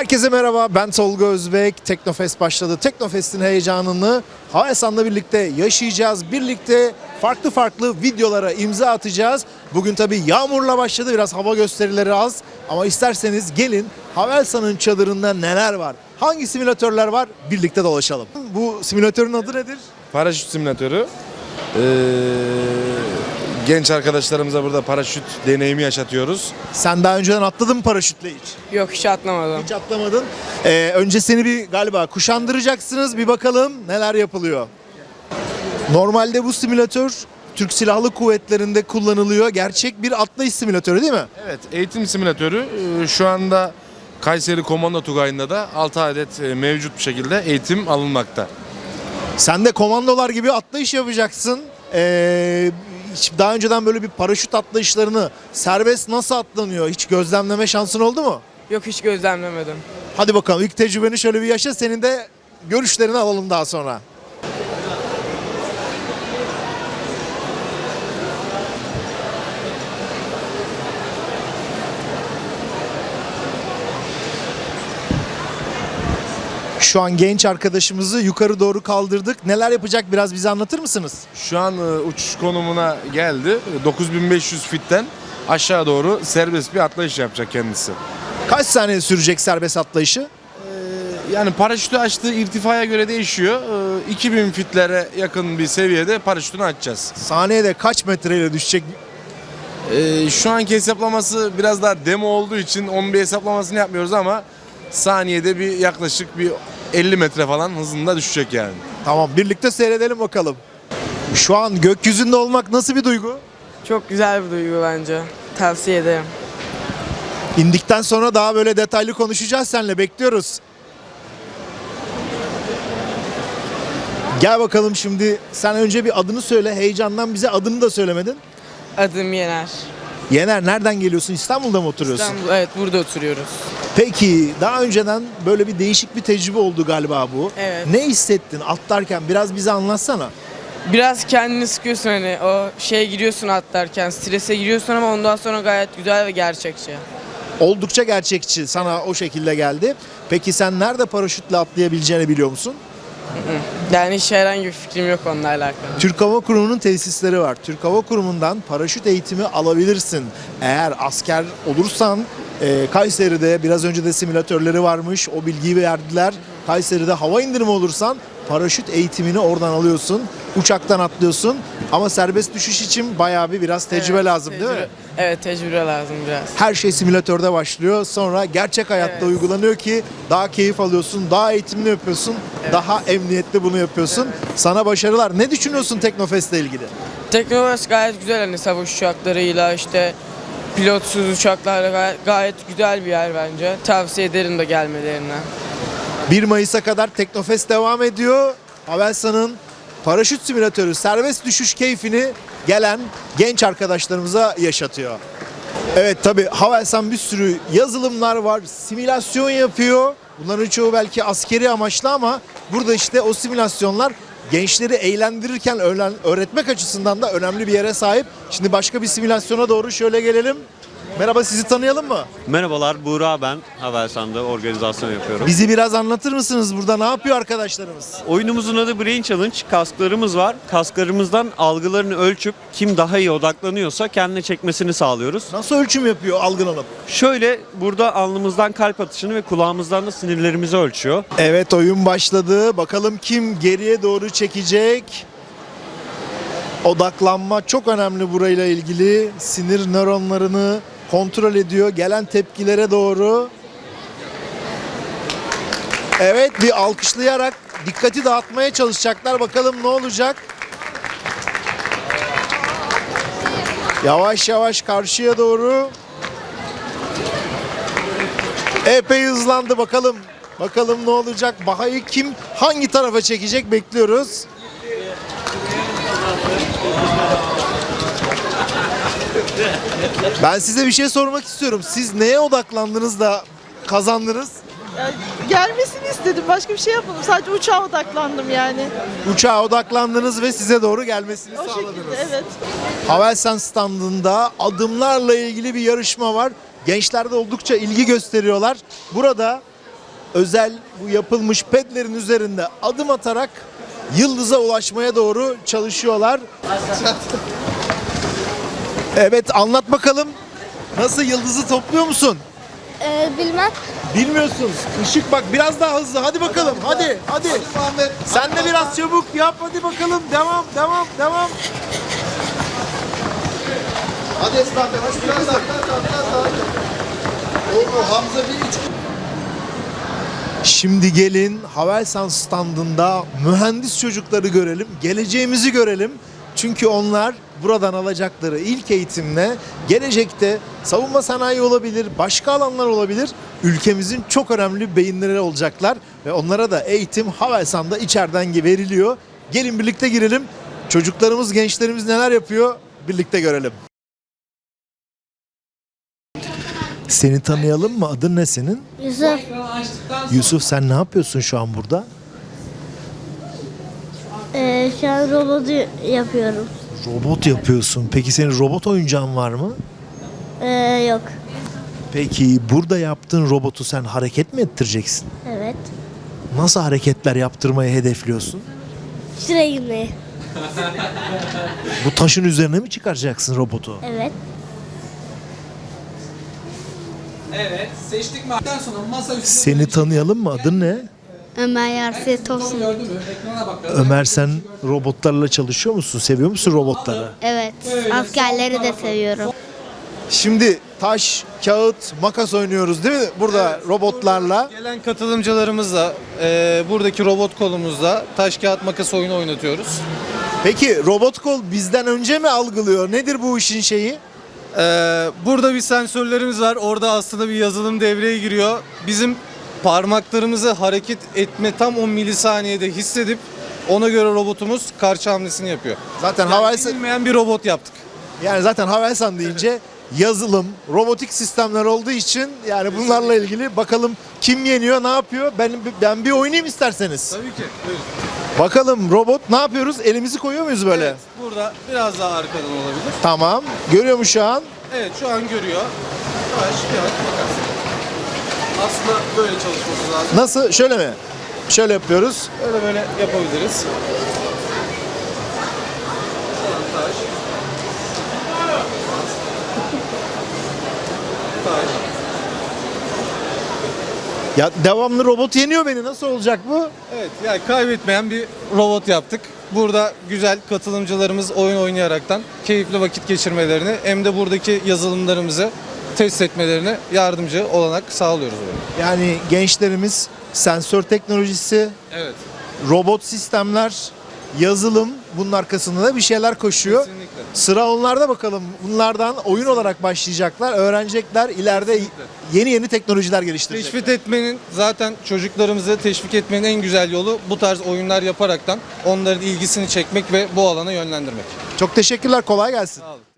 Herkese merhaba ben Tolga Özbek. Teknofest başladı. Teknofest'in heyecanını Havesan'la birlikte yaşayacağız. Birlikte farklı farklı videolara imza atacağız. Bugün tabii yağmurla başladı. Biraz hava gösterileri az. Ama isterseniz gelin Havelsan'ın çadırında neler var? Hangi simülatörler var? Birlikte dolaşalım. Bu simülatörün adı nedir? Paraşüt simülatörü. Ee, genç arkadaşlarımıza burada paraşüt deneyimi yaşatıyoruz. Sen daha önceden atladın mı paraşütle hiç? Yok hiç atlamadım. Hiç atlamadın. Ee, önce seni bir galiba kuşandıracaksınız. Bir bakalım neler yapılıyor. Normalde bu simülatör Türk Silahlı Kuvvetleri'nde kullanılıyor. Gerçek bir atlayış simülatörü değil mi? Evet, eğitim simülatörü ee, şu anda Kayseri Komando Tugayı'nda da 6 adet e, mevcut bir şekilde eğitim alınmakta. Sen de komandolar gibi atlayış yapacaksın. Ee, hiç daha önceden böyle bir paraşüt atlayışlarını serbest nasıl atlanıyor? Hiç gözlemleme şansın oldu mu? Yok hiç gözlemlemedim. Hadi bakalım ilk tecrübeni şöyle bir yaşa. Senin de görüşlerini alalım daha sonra. Şu an genç arkadaşımızı yukarı doğru kaldırdık. Neler yapacak biraz bize anlatır mısınız? Şu an e, uçuş konumuna geldi. 9500 fitten aşağı doğru serbest bir atlayış yapacak kendisi. Kaç saniye sürecek serbest atlayışı? Yani paraşütü açtığı irtifaya göre değişiyor. Ee, 2000 fitlere yakın bir seviyede paraşütünü açacağız. Saniyede kaç metreyle düşecek? Ee, şu anki hesaplaması biraz daha demo olduğu için onun bir hesaplamasını yapmıyoruz ama saniyede bir yaklaşık bir 50 metre falan hızında düşecek yani. Tamam birlikte seyredelim bakalım. Şu an gökyüzünde olmak nasıl bir duygu? Çok güzel bir duygu bence. Tavsiye ederim. İndikten sonra daha böyle detaylı konuşacağız seninle bekliyoruz. Gel bakalım şimdi sen önce bir adını söyle. Heyecandan bize adını da söylemedin. Adım Yener. Yener nereden geliyorsun? İstanbul'da mı oturuyorsun? İstanbul, evet burada oturuyoruz. Peki daha önceden böyle bir değişik bir tecrübe oldu galiba bu. Evet. Ne hissettin atlarken? Biraz bize anlatsana. Biraz kendini sıkıyorsun hani o şeye giriyorsun atlarken strese giriyorsun ama ondan sonra gayet güzel ve gerçekçi. Oldukça gerçekçi. Sana o şekilde geldi. Peki sen nerede paraşütle atlayabileceğini biliyor musun? Yani hiç herhangi bir fikrim yok onunla alakalı. Türk Hava Kurumu'nun tesisleri var. Türk Hava Kurumu'ndan paraşüt eğitimi alabilirsin. Eğer asker olursan e, Kayseri'de biraz önce de simülatörleri varmış. O bilgiyi verdiler. Kayseri'de hava indirimi olursan paraşüt eğitimini oradan alıyorsun. Uçaktan atlıyorsun. Ama serbest düşüş için bayağı bir biraz tecrübe Evet, lazım değil mi? tecrübe- Evet tecrübe lazım biraz. Her şey simülatörde başlıyor. Sonra gerçek hayatta Evet. uygulanıyor ki daha keyif alıyorsun, daha eğitimli yapıyorsun, daha emniyetli bunu yapıyorsun. Sana başarılar. Ne düşünüyorsun Teknofest'le ilgili? Teknoloji gayet güzel hani savaş uçaklarıyla işte pilotsuz uçaklarla gayet, güzel bir yer bence. Tavsiye ederim de gelmelerini. 1 Mayıs'a kadar Teknofest devam ediyor. Havelsan'ın paraşüt simülatörü serbest düşüş keyfini gelen genç arkadaşlarımıza yaşatıyor. Evet tabi Havelsan bir sürü yazılımlar var, simülasyon yapıyor. Bunların çoğu belki askeri amaçlı ama burada işte o simülasyonlar gençleri eğlendirirken öğretmek açısından da önemli bir yere sahip. Şimdi başka bir simülasyona doğru şöyle gelelim. Merhaba sizi tanıyalım mı? Merhabalar, Buğra ben. Havelsan'da organizasyon yapıyorum. Bizi biraz anlatır mısınız burada ne yapıyor arkadaşlarımız? Oyunumuzun adı Brain Challenge. Kasklarımız var. Kasklarımızdan algılarını ölçüp kim daha iyi odaklanıyorsa kendine çekmesini sağlıyoruz. Nasıl ölçüm yapıyor algılanıp? Şöyle burada alnımızdan kalp atışını ve kulağımızdan da sinirlerimizi ölçüyor. Evet oyun başladı. Bakalım kim geriye doğru çekecek? Odaklanma çok önemli burayla ilgili. Sinir nöronlarını kontrol ediyor. Gelen tepkilere doğru. Evet bir alkışlayarak dikkati dağıtmaya çalışacaklar. Bakalım ne olacak? Yavaş yavaş karşıya doğru. Epey hızlandı bakalım. Bakalım ne olacak? Bahayı kim hangi tarafa çekecek bekliyoruz. Ben size bir şey sormak istiyorum. Siz neye odaklandınız da kazandınız? Ya, gelmesini istedim. Başka bir şey yapmadım. Sadece uçağa odaklandım yani. Uçağa odaklandınız ve size doğru gelmesini O sağladınız. şekilde evet. Havelsan standında adımlarla ilgili bir yarışma var. Gençler de oldukça ilgi gösteriyorlar. Burada özel bu yapılmış pedlerin üzerinde adım atarak yıldıza ulaşmaya doğru çalışıyorlar. Evet anlat bakalım. Nasıl yıldızı topluyor musun? Ee, bilmem. Bilmiyorsun. Işık bak biraz daha hızlı. Hadi bakalım. Hadi. Hadi. Sen de biraz çabuk yap. Hadi bakalım. Devam. Devam. Devam. Hadi Esra yavaş biraz daha biraz daha biraz daha. Oo Hamza bir üç. Şimdi gelin Havelsan standında mühendis çocukları görelim. Geleceğimizi görelim. Çünkü onlar buradan alacakları ilk eğitimle gelecekte savunma sanayi olabilir, başka alanlar olabilir. Ülkemizin çok önemli beyinleri olacaklar ve onlara da eğitim Havelsan'da içeriden veriliyor. Gelin birlikte girelim. Çocuklarımız, gençlerimiz neler yapıyor birlikte görelim. Seni tanıyalım mı? Adın ne senin? Yusuf. Yusuf sen ne yapıyorsun şu an burada? Ee, şu an robotu yapıyorum. Robot yapıyorsun. Peki senin robot oyuncağın var mı? Ee, yok. Peki burada yaptığın robotu sen hareket mi ettireceksin? Evet. Nasıl hareketler yaptırmayı hedefliyorsun? Şuraya girmeyi. Bu taşın üzerine mi çıkaracaksın robotu? Evet. Evet, seçtik madden sonra masa Seni tanıyalım mı? Adın ne? Ömer Yarset olsun. Ömer sen robotlarla çalışıyor musun? Seviyor musun robotları? Evet. Askerleri de seviyorum. Şimdi taş, kağıt, makas oynuyoruz değil mi? Burada robotlarla. Gelen katılımcılarımızla e, buradaki robot kolumuzla taş kağıt makas oyunu oynatıyoruz. Peki robot kol bizden önce mi algılıyor? Nedir bu işin şeyi? E, burada bir sensörlerimiz var. Orada aslında bir yazılım devreye giriyor. Bizim parmaklarımızı hareket etme tam 10 milisaniyede hissedip ona göre robotumuz karşı hamlesini yapıyor. Zaten Yani Havelsan bilinmeyen bir robot yaptık. Yani zaten Havelsan deyince yazılım, robotik sistemler olduğu için yani bunlarla ilgili bakalım kim yeniyor, ne yapıyor? Ben ben bir oynayayım isterseniz. Tabii ki. Buyurun. Bakalım robot ne yapıyoruz? Elimizi koyuyor muyuz böyle? Evet, burada biraz daha arkadan olabilir. Tamam. Görüyor mu şu an? Evet şu an görüyor. Taş kağıt makas. Aslında böyle çalışması lazım. Nasıl? Şöyle mi? Şöyle yapıyoruz. Öyle böyle yapabiliriz. Taş. Taş. Ya devamlı robot yeniyor beni. Nasıl olacak bu? Evet yani kaybetmeyen bir robot yaptık. Burada güzel katılımcılarımız oyun oynayaraktan keyifli vakit geçirmelerini hem de buradaki yazılımlarımızı test etmelerine yardımcı olanak sağlıyoruz. Böyle. Yani gençlerimiz sensör teknolojisi, Evet. robot sistemler, yazılım bunun arkasında da bir şeyler koşuyor. Kesinlikle. Sıra onlarda bakalım. Bunlardan oyun olarak başlayacaklar, öğrenecekler. ileride yeni yeni teknolojiler geliştirecekler. Teşvik etmenin zaten çocuklarımızı teşvik etmenin en güzel yolu bu tarz oyunlar yaparaktan onların ilgisini çekmek ve bu alana yönlendirmek. Çok teşekkürler. Kolay gelsin. Sağ olun.